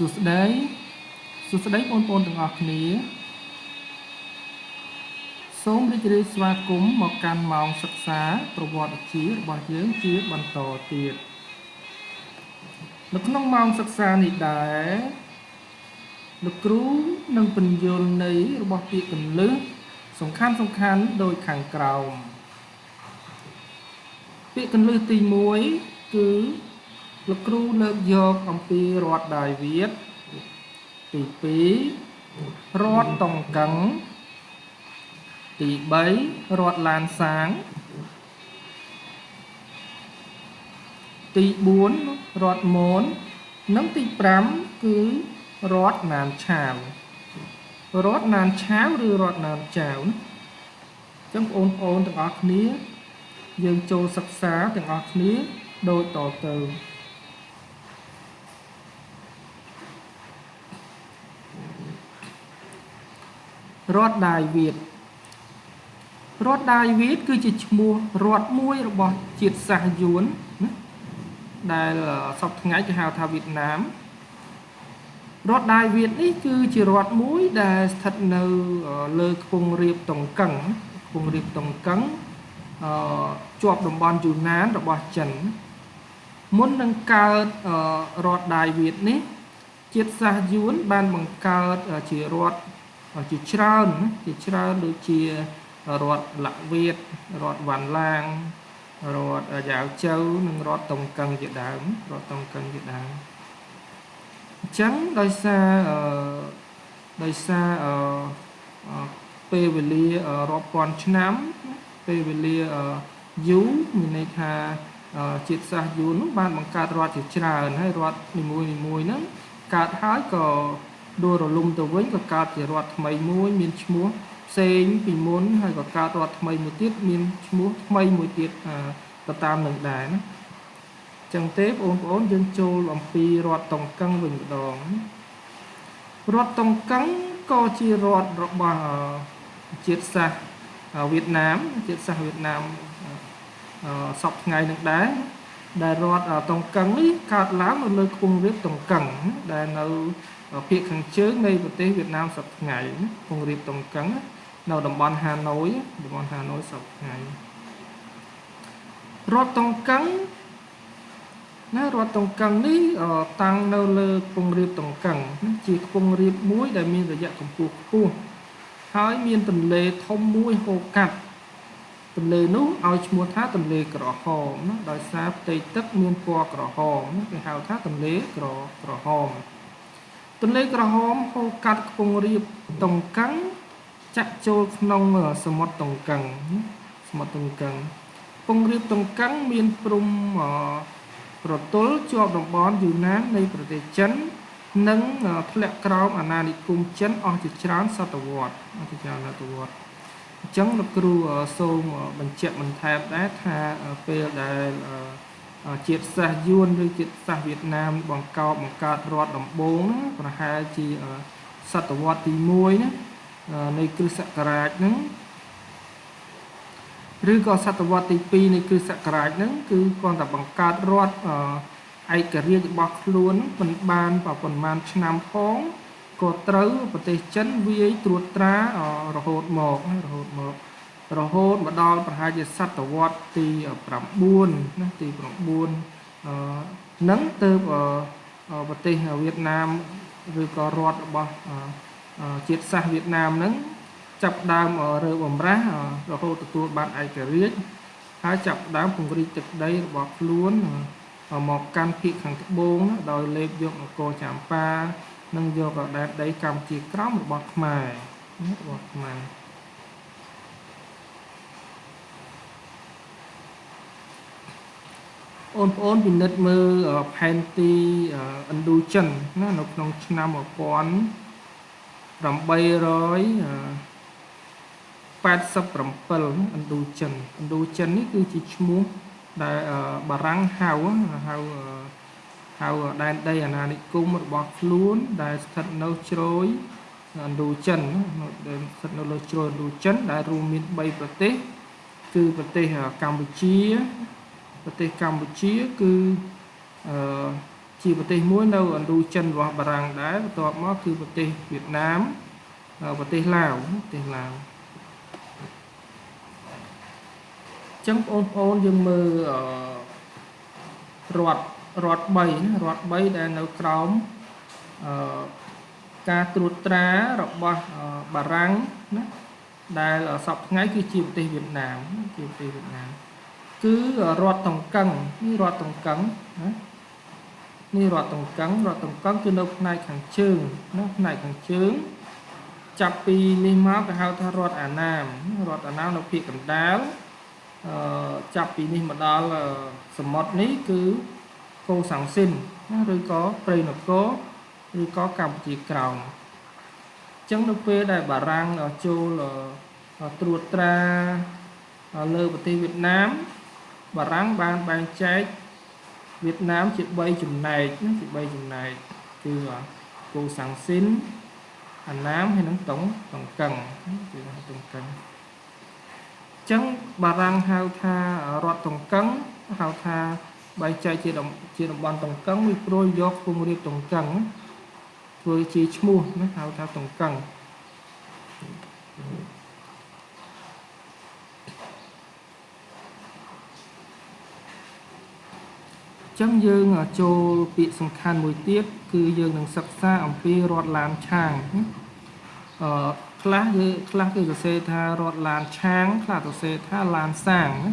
សួស្តីសួស្តីបងប្អូនទាំងអស់គ្នា សូមរីករាយស្វាគមន៍មកកាន់ម៉ោងសិក្សា ប្រវត្តិវិទ្យារបស់យើងជាបន្តទៀតនៅក្នុងម៉ោងសិក្សានេះដែរលោកគ្រូនឹងពន្យល់ន័យរបស់ពាក្យកន្លឹះសំខាន់សំខាន់ដូចខាងក្រោមពាក្យកន្លឹះទី1គឺ លោកគ្រូលើកយកអំពីរដ្ឋដាយវៀតទី2រដ្ឋតុងកឹងទី3រដ្ឋឡានសាង ទី4រដ្ឋមននិងទី5គឺរដ្ឋណានឆាវរដ្ឋណានឆាវឬរដ្ឋណានចាវអញ្ចឹងបងប្អូនទាំងអស់គ្នា យើងចូលសិក្សាទាំងអស់គ្នាដូចតទៅ រដ្ឋដាយវៀតរដ្ឋដាយវៀតគឺជាឈ្មោះរដ្ឋមួយរបស់ជាតិសាសន៍យួនណាដែលសពថ្ងៃគេហៅថាវៀតណាមរដ្ឋដាយវៀតនេះគឺជារដ្ឋមួយដែលស្ថិតនៅលើខ្ពង់រាបតុងកឹងខ្ពង់រាបតុងកឹងអឺជាប់តំបន់យូណានរបស់ចិនមុននឹងកើតរដ្ឋដាយវៀតនេះ ជាតិសាសន៍យួនបានបង្កើតជារដ្ឋ ជាច្រើនជាច្រើនដូចជារដ្ឋលវៀតរដ្ឋវ៉ាន់ឡាងរដ្ឋយ៉ាវជៅនិងរដ្ឋតុងកឹងជាដើមរដ្ឋតុងកឹងជាដើមអញ្ចឹងដោយសារអឺដោយសារអឺពេលវេលារាប់ពាន់ឆ្នាំពេលវេលាយូរមានន័យថាជាតិសាសន៍យួននោះបានបង្កើតរដ្ឋជាច្រើនហើយរដ្ឋនីមួយៗហ្នឹងកើតហើយក៏ ដួលរលំទៅវិញក៏កើតជារដ្ឋថ្មីមួយមានឈ្មោះផ្សេងពីមុនហើយក៏កើតរដ្ឋថ្មីមួយទៀតមានឈ្មោះថ្មីមួយទៀតទៅតាមនឹងដែរណាចឹងទេបងប្អូនយើងចូលអំពីរដ្ឋតុងកឹងវិញម្ដងរដ្ឋតុងកឹងក៏ជារដ្ឋរបស់ជាតិសាសន៍វៀតណាមជាតិសាសន៍វៀតណាមសពថ្ងៃនឹងដែរដែលរដ្ឋតុងកឹងនេះកើតឡើងនៅលើខ្ពង់រាបតុងកឹងដែលនៅ ភាគខាងជើងនៃប្រទេសវៀតណាមសប្តាហ៍ថ្ងៃពងរៀបតុងកឹងនៅតំបន់ហាណូយតំបន់ហាណូយសប្តាហ៍ថ្ងៃរដ្ឋតុងកឹងណារដ្ឋតុងកឹងនេះតាំងនៅលើខ្ពង់រាបតុងកឹងជាខ្ពង់រាបមួយដែលមានរយៈកម្ពស់ខ្ពស់ហើយមានទន្លេធំមួយហូរកាត់ទន្លេនោះឲ្យឈ្មោះថាទន្លេក្រហមណាដោយសារផ្ទៃទឹកមានពណ៌ក្រហមគេហៅថាទន្លេក្រក្រហម ទន្លេក្រហមហូរកាត់ខ្ពង់រាបតុងកឹងចាក់ចូលក្នុងសមុទ្រតុងកឹងសមុទ្រតុងកឹងខ្ពង់រាបតុងកឹងមានព្រំប្រទល់ជាប់តំបន់យូណាននៃប្រទេសចិននិងធ្លាក់ក្រោមអាណានិគមចិនអស់ជាច្រើនសតវត្សអស់ជាច្រើនសតវត្សអញ្ចឹងលោកគ្រូសូមបញ្ជាក់បន្ថែមដែរថាពេលដែល ជាតិសាសន៍យួនឬជាតិសាសន៍វៀតណាមបង្កប់បង្កើតរដ្ឋដំបូងប្រហែលជាសតវត្សទី1ណានៃគ្រិស្តសករាជហ្នឹងឬក៏សតវត្សទី2នៃគ្រិស្តសករាជហ្នឹងគឺគាត់តែបង្កើតរដ្ឋឯករាជ្យរបស់ខ្លួនមិនបានប្រហែលឆ្នាំផងក៏ត្រូវប្រទេសចិនវាយត្រួតត្រារហូតមករហូតមក រហូតមកដល់ប្រហែលជាសតវត្សទី9ណាទី9អឺនឹងទៅប្រទេសវៀតណាមឬក៏រដ្ឋរបស់ជាតិសាសន៍វៀតណាមហ្នឹងចាប់ដើមរើបំរាស់រហូតទទួលបានឯករាជ្យហើយចាប់ដើមពង្រីកទឹកដីរបស់ខ្លួនមកកាន់ភាគខាងត្បូងដោយលេបយកអង្គរចាំប៉ានិងយកដែនដីកម្ពុជាក្រោមរបស់ខ្មែររបស់ខ្មែរ បងប្អូនពិនិត្យមើលផែនទីឥណ្ឌូចិនណានៅក្នុងឆ្នាំ1887ឥណ្ឌូចិនឥណ្ឌូចិននេះគឺជាឈ្មោះដែលបារាំងហៅហៅហៅដែនដីអាណានិគមរបស់ខ្លួន ដែលស្ថិតនៅជ្រោយឥណ្ឌូចិនដែលស្ថិតនៅលើជ្រោយឥណ្ឌូចិនដែលរួមមាន3ប្រទេស គឺប្រទេសកម្ពុជា ប្រទេសកម្ពុជាគឺអឺជជាប្រទេសមួយនៅឥណ្ឌូចិនរបស់បារាំងដែរបន្ទាប់មកគឺប្រទេសវៀតណាមប្រទេសឡាវប្រទេសឡាវចឹងបងប្អូនយើងមើលរដ្ឋរដ្ឋ3ណារដ្ឋ3ដែលនៅក្រោមអឺការត្រួតត្រារបស់បារាំងណាដែលសពថ្ងៃគឺជាប្រទេសវៀតណាមជាប្រទេសវៀតណាម គឺរដ្ឋតង្កឹងនេះរដ្ឋតង្កឹងណានេះរដ្ឋតង្កឹងរដ្ឋតង្កឹងគឺនៅផ្នែកខាងជើងណាផ្នែកខាងជើងចាប់ពីនេះមកគេហៅថារដ្ឋអាណាមរដ្ឋអាណាមនៅភាគកណ្ដាលអឺចាប់ពីនេះមកដល់សមុទ្រនេះគឺកូសាំងស៊ីនណាឬក៏ព្រៃនគរឬក៏កម្ពុជាក្រោមអញ្ចឹងនៅពេលដែលបារាំងចូលត្រួតត្រាលើប្រទេសវៀតណាម បារាំងបានបែងចែកវៀតណាមជា3ចំណែកណាជា3ចំណែកគឺកូសាំងស៊ីនអាណាមហើយនិងតុងតុងកឹងគឺតុងកឹងអញ្ចឹងបារាំងហៅថារដ្ឋតុងកឹងហៅថាបែងចែកជាជាតំបន់តុងកឹងវាព្រួយយកខ្ពង់រាបតុងកឹងធ្វើជាឈ្មោះណាហៅថាតុងកឹង ចឹងយើងចូលពាក្យសំខាន់មួយទៀតគឺយើងនឹងសិក្សាអំពីរដ្ឋឡានឆាងអឺខ្លះគឺខ្លះគឺសរសេរថារដ្ឋឡានឆាងខ្លះសរសេរថាឡានសាងណា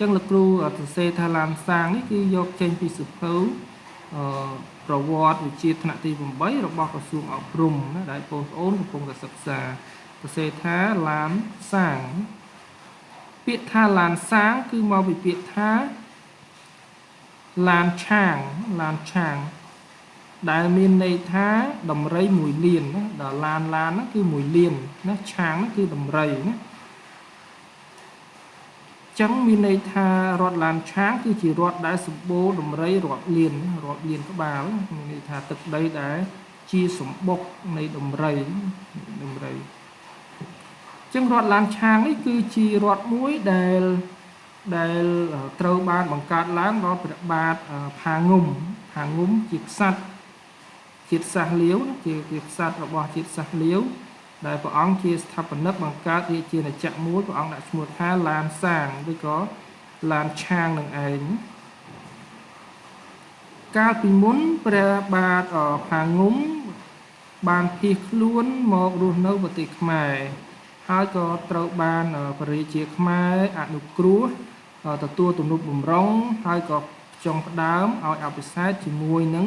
ចឹងលោកគ្រូសរសេរថាឡានសាងនេះគឺយកចេញពីសៀវភៅអឺប្រវត្តិវិជាថ្នាក់ទី8របស់ក្រសួងអប់រំណាដែលបងប្អូនកំពុងតែសិក្សាសរសេរថាឡានសាងពាក្យថាឡានសាងគឺមកពីពាក្យថា ឡានឆាងឡានឆាង ដែលមានន័យថាដំរីមួយលានណាដល់ឡានឡានហ្នឹងគឺមួយលានណាឆាងហ្នឹងគឺដំរីណាចឹងមានន័យថារដ្ឋឡានឆាងគឺជារដ្ឋដែលសម្បូរដំរីរាប់លានរាប់លានក្បាលមានន័យថាទឹកដីដែលជាសម្បុកនៃដំរីដំរីចឹងរដ្ឋឡានឆាងនេះគឺជារដ្ឋមួយដែល ដែលត្រូវបានបង្កើតឡើងដោយព្រះបាទផាងុំផាងុំជាក្សត្រជាតិសាសន៍លាវជាជាក្សត្ររបស់ជាតិសាសន៍លាវដែលព្រះអង្គជាស្ថាបនិកបង្កើតរាជាណាចក្រមួយព្រះអង្គដាក់ឈ្មោះថាឡានសាងឬក៏ឡានឆាងនឹងឯងកាលពីមុនព្រះបាទផាងុំបានភៀសខ្លួនមករស់នៅប្រទេសខ្មែរហើយក៏ត្រូវបានព្រះរាជាខ្មែរអនុគ្រោះ ទទួលទំនុកបំរុងហើយក៏ចង់ផ្ដើមឲ្យអភិសេកជាមួយនឹង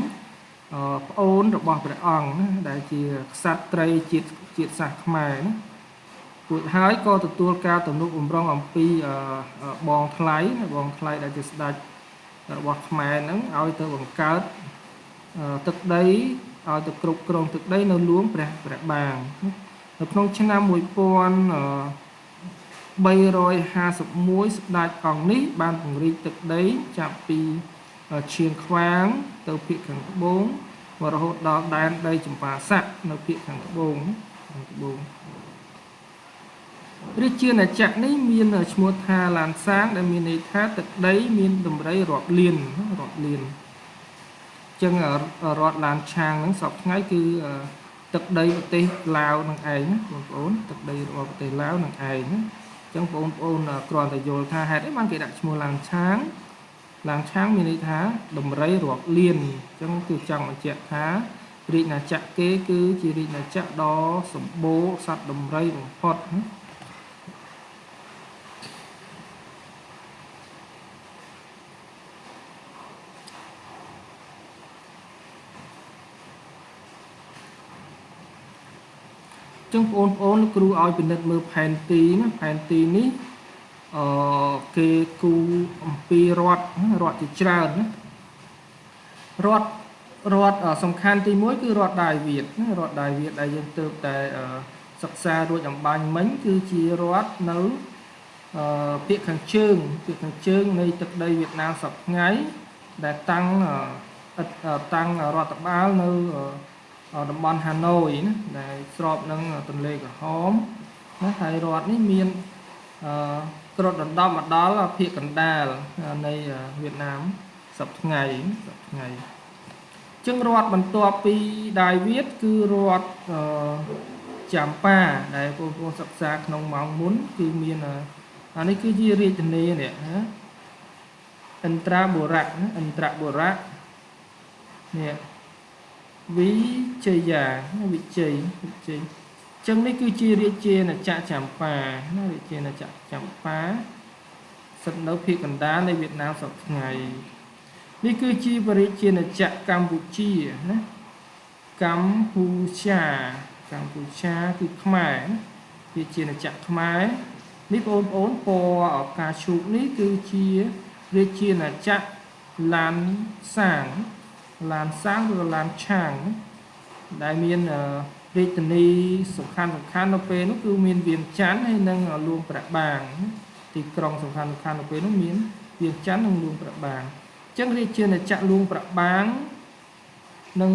ប្អូនរបស់ព្រះអង្គណាដែលជាក្សត្រីជាតិជាតិសាសន៍ខ្មែរណារួចហើយក៏ទទួលការទំនុកបំរុងអំពីបងថ្លៃបងថ្លៃដែលជាស្ដេចរបស់ខ្មែរហ្នឹងឲ្យទៅបង្កើតទឹកដីឲ្យទៅគ្រប់គ្រងទឹកដីនៅលួងព្រះព្រះបាងនៅក្នុងឆ្នាំ1000 351ស្ដេចអង្គនេះបានពង្រីកទឹកដីចាប់ពីឈៀងខ្វាង ទៅភាគខាងត្បូងរហូតដល់ដែនដីចម្ប៉ាស័កនៅភាគខាងត្បូងខាងត្បូងរាជាណាចក្រនេះមានឈ្មោះថាឡានសាង ដែលមានន័យថាទឹកដី មានតម្រៃរាប់លានរាប់លានចឹងរដ្ឋឡានឆាងហ្នឹងសពថ្ងៃគឺទឹកដីប្រទេសឡាវនឹងឯងណាបងប្អូនទឹកដីរបស់ប្រទេសឡាវនឹងឯងណា ចឹងបងប្អូនគ្រាន់តែយល់ថាហេតុអីបានគេដាក់ឈ្មោះឡាងឆាងឡាងឆាងមានន័យថាដំរីរាប់លានចឹងគឺចង់បញ្ជាក់ថារាជណាចក្រគេគឺជារាជណាចក្រដ៏សម្បូរសត្វដំរីបំផុតណា ចឹងបងប្អូនគ្រូឲ្យពិនិត្យមើលផែនទីណាផែនទីនេះអឺគេគូអំពីរដ្ឋរដ្ឋជាច្រើនណារដ្ឋរដ្ឋសំខាន់ទី1គឺរដ្ឋដាយវៀតណារដ្ឋដាយវៀតដែលយើងទើបតែសិក្សារួចអំបញ្ញមិញគឺជារដ្ឋនៅអឺពាក្យខាងជើងពាក្យខាងជើងនៃទឹកដីវៀតណាមសប្តាហ៍ថ្ងៃដែលតាំងតាំងរដ្ឋបាលនៅ តំបន់ហាណូយណាដែលស្របនឹងទន្លេក្រហមណាហើយរដ្ឋនេះមានអឺគ្រុតដណ្ដប់មកដល់ភាគកណ្ដាលនៃវៀតណាមសប្តាហ៍ថ្ងៃសប្តាហ៍ថ្ងៃចឹងរដ្ឋបន្ទាប់ពីដាយវៀតគឺរដ្ឋអឺចាំប៉ាដែលបងប្អូនសិក្សាក្នុងម៉ោងមុន គឺមានអានេះគឺជារាជធានីនេះណាអិនត្រាបុរៈអិនត្រាបុរៈនេះ វិជយាវិជ័យវិជ័យចឹងនេះគឺជារាជាណាចក្រចម្ប៉ាណារាជាណាចក្រចម្ប៉ាស្ថិតនៅភាគកណ្ដាលនៃវៀតណាមសប្តាហ៍ថ្ងៃនេះគឺជាបរិជាណាចក្រកម្ពុជាណាកម្ពុជាកម្ពុជាគឺខ្មែរវាជាណាចក្រខ្មែរនេះបងប្អូនពណ៌ឱកាសឈូកនេះគឺជារាជាណាចក្រឡានសាង ឡានសាងឬឡានឆាងដែលមានរាជធានីសំខាន់សំខាន់នៅពេលនោះគឺមានវៀងច័ន្ទហើយនិងលួងប្រាក់បាងទីក្រុងសំខាន់សំខាន់នៅពេលនោះមានវៀងច័ន្ទនិងលួងប្រាក់បាងអញ្ចឹងរាជាណាចក្រលួងប្រាក់បាងនឹង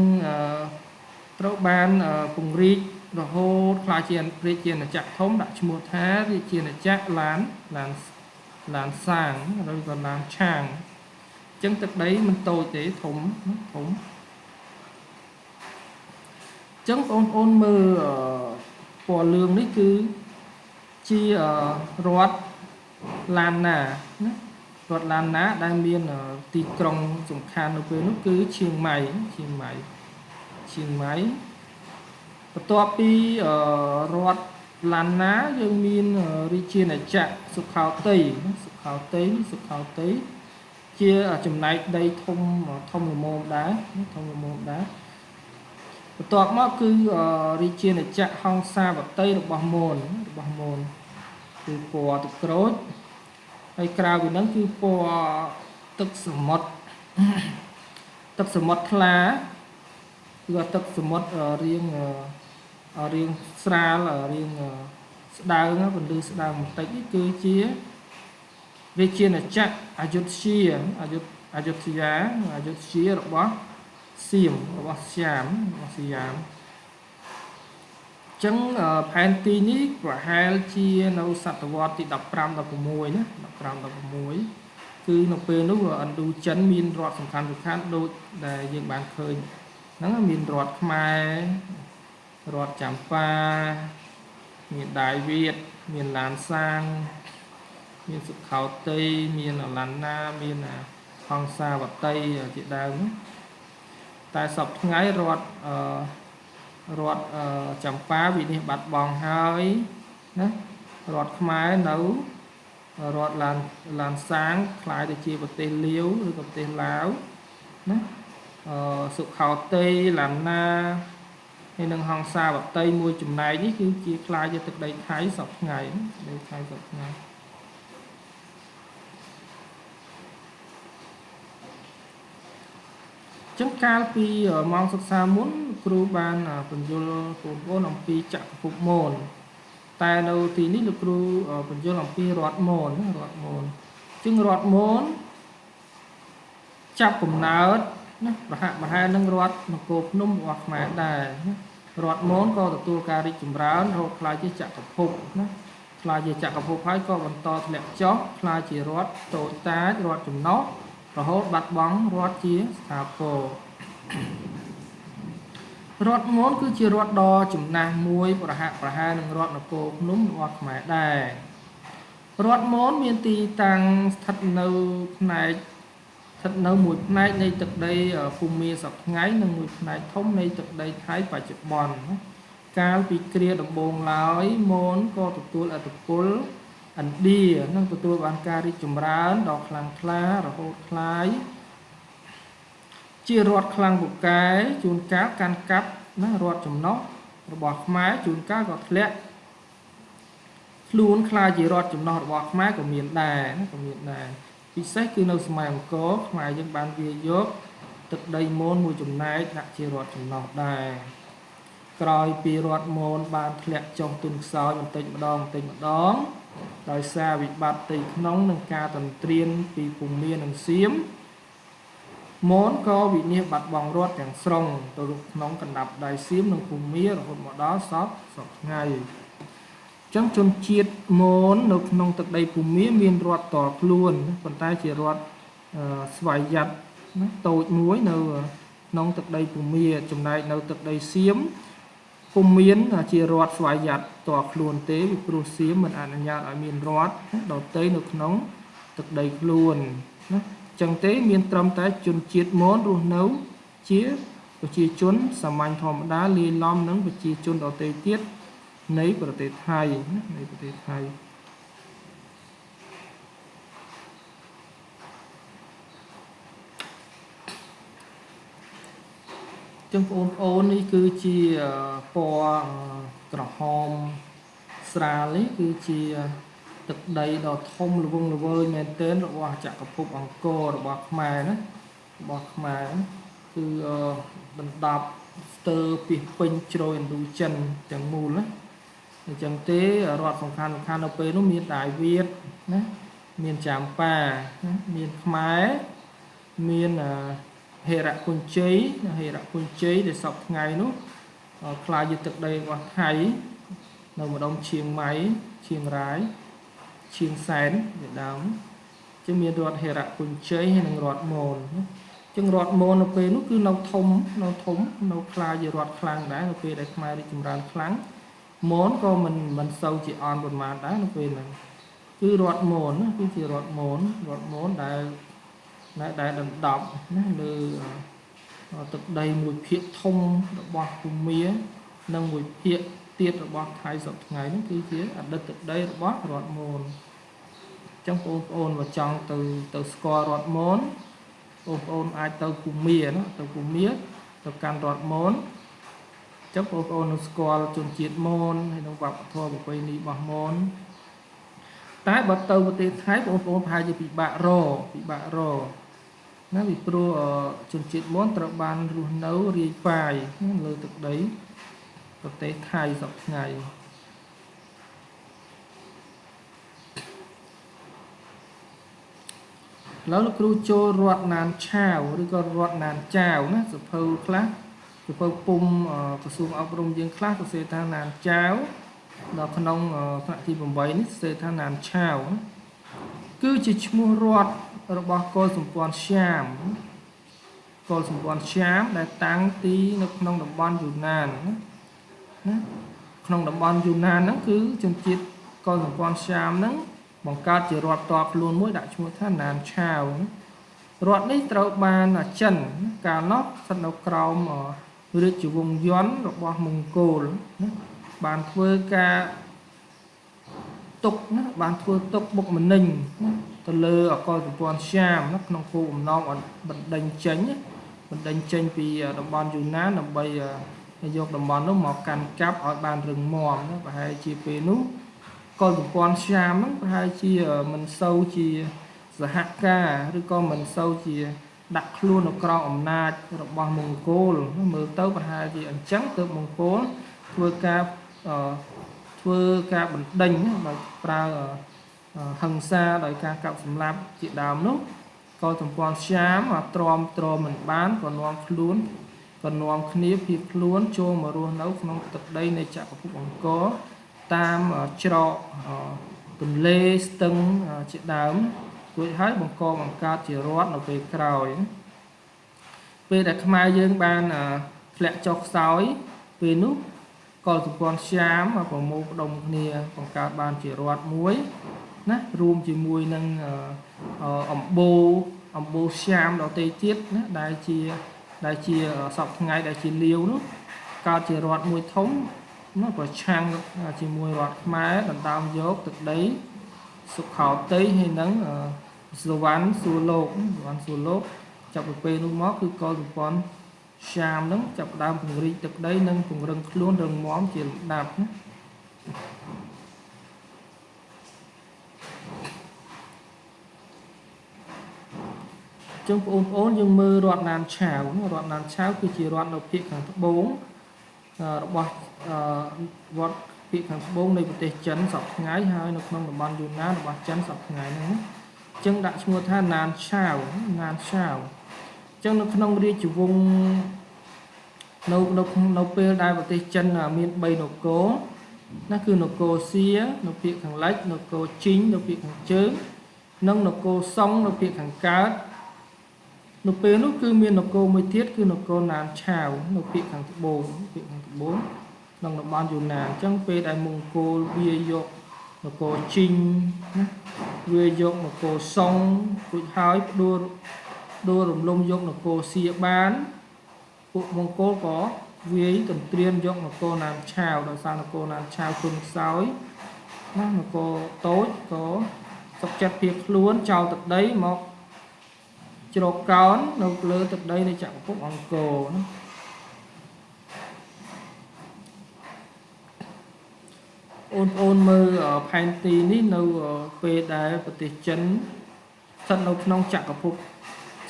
ត្រូវបានពង្រីករហូតខ្លាចជារាជាណាចក្រធំដាក់ឈ្មោះថារាជាណាចក្រឡានឡានឡានសាងឬក៏ឡានឆាងអញ្ចឹងទឹកដីមិនតូចទេធំធំអញ្ចឹងបងប្អូនមើលពណ៌លឿងនេះគឺជារដ្ឋឡានណាណារដ្ឋឡានណា ដែលមានទីក្រុងសំខាន់នៅពេលនោះគឺឈៀងម៉ៃឈៀងម៉ៃឈៀងម៉ៃបន្ទាប់ពីរដ្ឋឡានណាយើងមានរាជាណាចក្រសុខោតីសុខោតីសុខោតី ជាចំណែកដីធំធំល្មមដែរធំល្មមដែរបន្ទាប់មកគឺរាជាណាចក្រហង្សាវតីរបស់មូនរបស់មូនគឺពណ៌ទឹកក្រូចហើយក្រៅពីហ្នឹងគឺពណ៌ទឹកសមុទ្រទឹកសមុទ្រថ្លាគឺទឹកសមុទ្ររៀងរៀងស្រាលរៀងស្ដើងពន្លឺស្ដើងបន្តិចនេះគឺជា រាជាណាចក្រអយុធ្យាអយុអយុធ្យាអយុធ្យារបស់សៀមរបស់សៀមរបស់សៀមចឹងផែនទីនេះប្រហែលជានៅសតវត្សទី15 16ណា15 16គឺនៅពេលនោះឥណ្ឌូចិនមានរដ្ឋសំខាន់សំខាន់ដូចដែលយើងបានឃើញហ្នឹងមានរដ្ឋខ្មែររដ្ឋចម្ប៉ាមានដាយវៀតមានឡានសាង មានសុខោតីមានអឡាណាមានហង្សាវតីជាដើមតែសពថ្ងៃរដ្ឋអឺរដ្ឋចម្ប៉ាវិនិច្ឆ័យបាត់បង់ហើយណារដ្ឋខ្មែរនៅរដ្ឋឡានឡានសាងคล้ายទៅជាប្រទេសលាវឬក៏ប្រទេសឡាវណាអឺសុខោតីឡាណាហើយនឹងហង្សាវតីមួយចំណែកនេះគឺជាខ្លាយជាទឹកដីថៃសពថ្ងៃដីថៃសពថ្ងៃ ចឹងកាលពីម៉ោងសិក្សាមុន គ្រូបានបញ្យល់បងប្អូនអំពីចក្រភពមនតែនៅទីនេះលោកគ្រូបញ្យល់អំពីរដ្ឋមនរដ្ឋមនចឹងរដ្ឋមនចាប់កំណើតណាប្រហាក់ប្រហែលនឹងរដ្ឋនគរភ្នំរបស់ខ្មែរដែរណារដ្ឋមនក៏ទទួលការរីកចម្រើនរហូតខ្លាយជាចក្រភពណាខ្លាយជាចក្រភពហើយក៏បន្តធ្លាក់ចុះខ្លាយជារដ្ឋតូចតាចរដ្ឋចំណុះ រហូតបាត់បង់រដ្ឋជាស្ថាពររដ្ឋមនគឺជារដ្ឋដ៏ចំណាស់មួយប្រហាក់ប្រហែលនឹងរដ្ឋនគរភ្នំរបស់ខ្មែរដែររដ្ឋមនមានទីតាំងស្ថិតនៅផ្នែកស្ថិតនៅមួយផ្នែកនៃទឹកដីភូមាសប្ថ្ងៃនិងមួយផ្នែកធំនៃទឹកដីថៃបច្ចុប្បន្នកាលពីគ្រាដំបូងឡើយមនក៏ទទួលអធិពល ឥណ្ឌានឹងទទួលបានការរីកចម្រើនដ៏ខ្លាំងក្លារហូតខ្លាយជារដ្ឋខ្លាំងពូកែជួនកាលកាន់កាប់ណារដ្ឋចំណុះរបស់ខ្មែរជួនកាលក៏ធ្លាក់ខ្លួនខ្លាយជារដ្ឋចំណុះរបស់ខ្មែរក៏មានដែរណាក៏មានដែរពិសេសគឺនៅសម័យអង្គរខ្មែរយើងបានវាយកទឹកដីមូនមួយចំណែកដាក់ជារដ្ឋចំណុះដែរក្រោយពីរដ្ឋមូនបានធ្លាក់ចុះទុនខ្សោយបន្តិចម្ដងបន្តិចម្ដង ដោយសារវិបត្តិទីក្នុងនិងការតន្ត្រៀនពីភូមិនិងសៀមមនក៏វិនិច្ឆ័យបាត់បង់រដ្ឋទាំងស្រុងទៅក្នុងកណ្ដាប់ដៃសៀមនិងភូមិរហូតមកដល់សពសពថ្ងៃចឹងជនជាតិមននៅក្នុងទឹកដីភូមិមានរដ្ឋតខ្លួនប៉ុន្តែជារដ្ឋស្វ័យយ័តណាតូចមួយនៅក្នុងទឹកដីភូមាចំណែកនៅទឹកដីសៀម ពុំមានជារដ្ឋស្វ័យយ័តតខ្លួនទេពីព្រោះសៀមមិនអនុញ្ញាតឲ្យមានរដ្ឋដទៃនៅក្នុងទឹកដីខ្លួនណាចឹងទេមានត្រឹមតែជនជាតិមនរស់នៅជាប្រជាជនសាមញ្ញធម្មតាលាយឡំនឹងប្រជាជនដទៃទៀតនៃប្រទេសថៃនៃប្រទេសថៃ ចឹងបងប្អូននេះគឺជាពណ៌ក្រហមស្រាលនេះគឺជាទឹកដីដ៏ធំល្វឹងល្វើយមែនទែនរបស់ចក្រភពអង្គររបស់ខ្មែរណារបស់ខ្មែរគឺបណ្ដប់ស្ទើរពីពេញជ្រោយឥណ្ឌូចិនទាំងមូលណាអញ្ចឹងទេរដ្ឋសំខាន់សំខាន់នៅពេលនោះមានដាយវៀតណាមានចាមប៉ាមានខ្មែរមាន ហេរៈគុញ្ជ័យហេរៈគុញ្ជ័យដែលសពថ្ងៃនោះខ្លាយជាទឹកដីរបស់ថៃនៅម្ដុំឈៀងម៉ៃឈៀងរ៉ាយឈៀងសែនជាដើមជាមានរដ្ឋហេរៈគុញ្ជ័យហើយនិងរដ្ឋមនចឹងរដ្ឋមននៅពេលនោះគឺនៅធំនៅធំនៅខ្លាយជារដ្ឋខ្លាំងដែរនៅពេលដែលខ្មែររីកចម្រើនខ្លាំងមនក៏មិនមិនសូវជាអន់ប៉ុន្មានដែរនៅពេលហ្នឹងគឺរដ្ឋមនគឺជារដ្ឋមនរដ្ឋមនដែល ដែលដែលដណ្ដប់ណាលើទឹកដីមួយភាគធំរបស់ភូមានិងមួយភាគទៀតរបស់ថៃសពថ្ងៃនេះគឺជាអតីតទឹកដីរបស់រដ្ឋមនអញ្ចឹងបងប្អូនមកចង់ទៅទៅស្គាល់រដ្ឋមនបងប្អូនអាចទៅភូមាណាទៅភូមាទៅកាន់រដ្ឋមនអញ្ចឹងបងប្អូននឹងស្គាល់ជនជាតិមនហើយនឹងវប្បធម៌ប្រពៃណីរបស់មនតែបើទៅប្រទេសថៃបងប្អូនប្រហែលជាពិបាករពិបាករ ណាពីព្រោះជនជាតិមនត្រូវបានរស់នៅរាយប៉ាយលើទឹកដីប្រទេសថៃសប្ថ្ងៃឥឡូវលោកគ្រូចូលរដ្ឋណានឆាវឬក៏រដ្ឋណានចាវណាសភៅខ្លះសភៅពុំក្រសួងអប់រំយើងខ្លះសរសេរថាណានចាវដល់ក្នុងថ្នាក់ទី8នេះសរសេរថាណានឆាវគឺជាឈ្មោះរដ្ឋ របស់កុលសម្ព័ន្ធស្យាមកុលសម្ព័ន្ធស្យាមដែលតាំងទីនៅក្នុងតំបន់យូណានណាក្នុងតំបន់យូណានហ្នឹងគឺជនជាតិកុលសម្ព័ន្ធស្យាមហ្នឹងបង្កើតជារដ្ឋតបខ្លួនមួយដាក់ឈ្មោះថាណានឆាវរដ្ឋនេះត្រូវបានចិនកាលនោះស្ថិតនៅក្រោមរាជវង្សយ័ន្តរបស់មង្គោលណាបានធ្វើការទុកណាបានធ្វើទុកបុកម្នេញណា ទៅលើអកលសម្ព័ន្ធស្យាមក្នុងគោលបំណងបណ្ដេញចេញបណ្ដេញចេញពីតំបន់យូណានដើម្បីយកតំបន់នោះមកកាន់កាប់ឲ្យបានរឹងមាំប្រហែលជាពេលនោះកលសម្ព័ន្ធស្យាមហ្នឹងប្រហែលជាមិនសូវជាសហការឬក៏មិនសូវជាដាក់ខ្លួននៅក្រោមអំណាចរបស់មង្គលមើលទៅប្រហែលជាអញ្ចឹងទើបមង្គលធ្វើការធ្វើការបណ្ដេញដោយប្រើ ហិង្សាដោយការកាប់សម្លាប់ជាដើមនោះក៏សម្ព័ន្ធស្យាមទ្រាំទ្រមិនបានក៏នាំខ្លួនក៏នាំគ្នាភៀសខ្លួនចូលមករស់នៅក្នុងទឹកដីនៃចក្រភពអង្គរតាមច្រកទន្លេស្ទឹងជាដើមរួចហើយបង្កបង្កើតជារដ្ឋនៅពេលក្រោយពេលដែលខ្មែរយើងបានធ្លាក់ចុះខ្សោយពេលនោះក៏សម្ព័ន្ធស្យាមប្រមូលផ្ដុំគ្នាបង្កើតបានជារដ្ឋមួយ ណារួមជាមួយនឹងអំបូរអំបូរស្យាមដទៃទៀតណាដែលជាដែលជាសពថ្ងៃដែលជាលាវនោះកើតជារដ្ឋមួយធំណាប្រឆាំងជាមួយរដ្ឋខ្មែរដណ្ដើមយកទឹកដីសុខោតីហើយនឹងសវណ្ណសួរលោកសវណ្ណសួរលោកចាប់ពីពេលនោះមកគឺកលសម្ព័ន្ធស្យាមនឹងចាប់ដើមពង្រីកទឹកដីនិងពង្រឹងខ្លួនរឹងមាំជាលំដាប់ណា ចឹងបងប្អូនយើងមើលរដ្ឋណានឆាវរដ្ឋណានឆាវគឺជារដ្ឋនៅភាគខាងត្បូងរបស់រដ្ឋភាគខាងត្បូងនៃប្រទេសចិនសពថ្ងៃហើយនៅក្នុងតំបន់យូណានរបស់ចិនសពថ្ងៃហ្នឹងចឹងដាក់ឈ្មោះថាណានឆាវណានឆាវចឹងនៅក្នុងរាជវង្សនៅនៅនៅពេលដែលប្រទេសចិនមាន3នគរណាគឺនគរសៀនៅភាគខាងលិចនគរជីងនៅភាគខាងជើងនិងនគរសុងនៅភាគខាងកើត នៅពេលនោះគឺមាននគរមួយទៀតគឺនគរណានឆាវនៅភាគខាងត្បូងភាគខាងត្បូងក្នុងតំបន់យូណានអញ្ចឹងពេលដែលមង្គលវាយកនគរជីងណាវាយកនគរសុងរួចហើយផ្ដួលដួលរំលំយកនគរសៀបានពួកមង្គលក៏វាយទន្ទ្រានយកនគរណានឆាវដោយសារនគរណានឆាវគុណខ្សោយណានគរតូចក៏សុកចិត្តភៀសខ្លួនចោលទឹកដីមក ជ្រកកោននៅលើទឹកដីនៃចក្រភពអង្គរណាអូនអូនមើលផែនទីនេះនៅពេលដែលប្រទេសចិនស្ថិតនៅក្នុងចក្រភព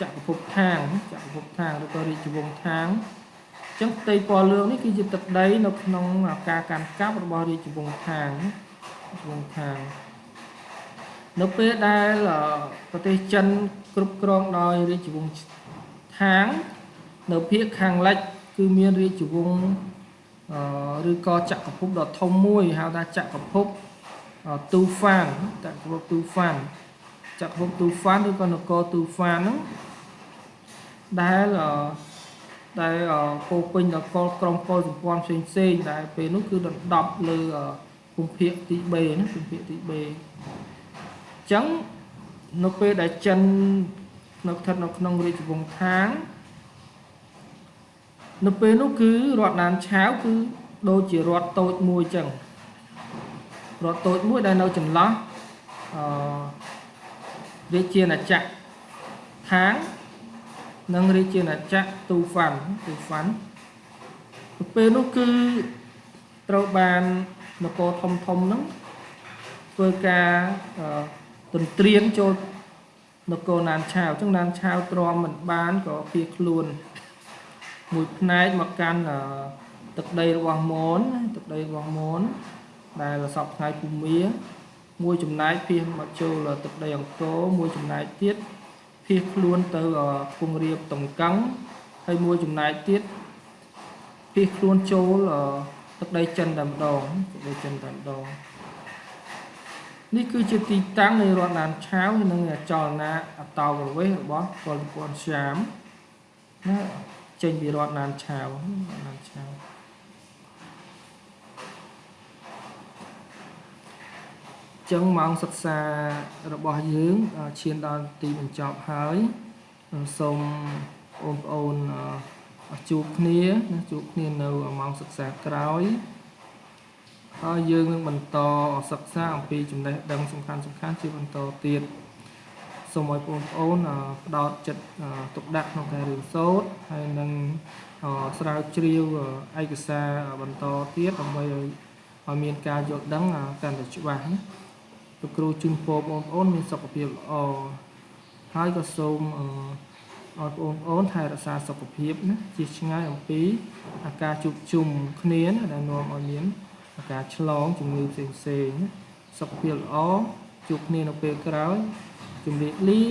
ចក្រភពខាងចក្រភពខាងឬក៏រាជវង្សខាងអញ្ចឹងផ្ទៃពណ៌លឿងនេះគឺជាទឹកដី នៅក្នុងការកាន់កាប់របស់រាជវង្សខាងរាជវង្សខាង នៅពេលដែលប្រទេសចិនគ្រប់គ្រងដោយរាជវង្សខាង នៅភាគខាងលិចគឺមានរាជវង្សឬក៏ចក្រភពដ៏ធំមួយហៅថាចក្រភពទូហ្វានចក្រភពទូហ្វានចក្រភពទូហ្វានឬក៏នគរទូហ្វានហ្នឹងដែលដែលពោពេញដល់កលក្រុមកុលសម្ព័ន្ធផ្សេងផ្សេងដែលពេលនោះគឺដណ្ដប់លើភូមិភាគទី3ណាភូមិភាគទី3អញ្ចឹងនៅពេលដែលចិននៅស្ថិតនៅក្នុងរាជវង្សខាងនៅពេលនោះគឺរដ្ឋណានឆាវគឺដូចជារដ្ឋតូចមួយចឹងរដ្ឋតូចមួយដែលនៅចន្លោះអឺរាជាណាចក្រខាងនិងរាជាណាចក្រទូហ្វាន់ទូហ្វាន់ទៅពេលនោះគឺត្រូវបាននគរធំធំហ្នឹងធ្វើការ ទន្ទ្រានចូលនគរណានឆាវអញ្ចឹងណានឆាវទ្រាំមិនបានក៏ភៀសខ្លួន មួយផ្នែកមកកាន់ទឹកដីរបស់មនទឹកដីរបស់មនដែលសពថ្ងៃភូមាមួយចំណែកភៀសមកចូលទឹកដីអង្គរមួយចំណែកទៀតភៀសខ្លួនទៅខ្ពង់រាបតង្កឹងហើយមួយចំណែកទៀតភៀសខ្លួនចូលទឹកដីចិនតែម្ដងទឹកដីចិនតែម្ដង នេះគឺជាទីតាំងនៃរដ្ឋណានឆាវនិងចលនាអតោប្រវេសរបស់ពលពន្ធស្យាមណាចេញពីរដ្ឋណានឆាវណានឆាវចឹងម៉ោងសិក្សារបស់យើងឈានដល់ទីបញ្ចប់ហើយសូមបងប្អូនជួបគ្នាណាជួបគ្នានៅម៉ោងសិក្សាក្រោយ ហើយយើងនឹងបន្តសិក្សាអំពីចំណេះដឹងសំខាន់សំខាន់ជាបន្តទៀតសូមឲ្យបងប្អូនផ្ដោតចិត្តទុកដាក់ក្នុងការរៀនសូត្រហើយនឹងស្រាវជ្រាវឯកសារបន្តទៀតដើម្បីឲ្យឲ្យមានការយល់ដឹងកាន់តែច្បាស់ណាលោកគ្រូជូនពរបងប្អូនមានសុខភាពល្អហើយក៏សូមឲ្យបងប្អូនថែរក្សាសុខភាពណាជាឆ្ងាយអំពីអាការជួបជុំគ្នាដែលនាំឲ្យមានអា ការឆ្លងជំងឺផ្សេងផ្សេងសុខភាពល្អជួបគ្នានៅពេលក្រោយជំរាបលា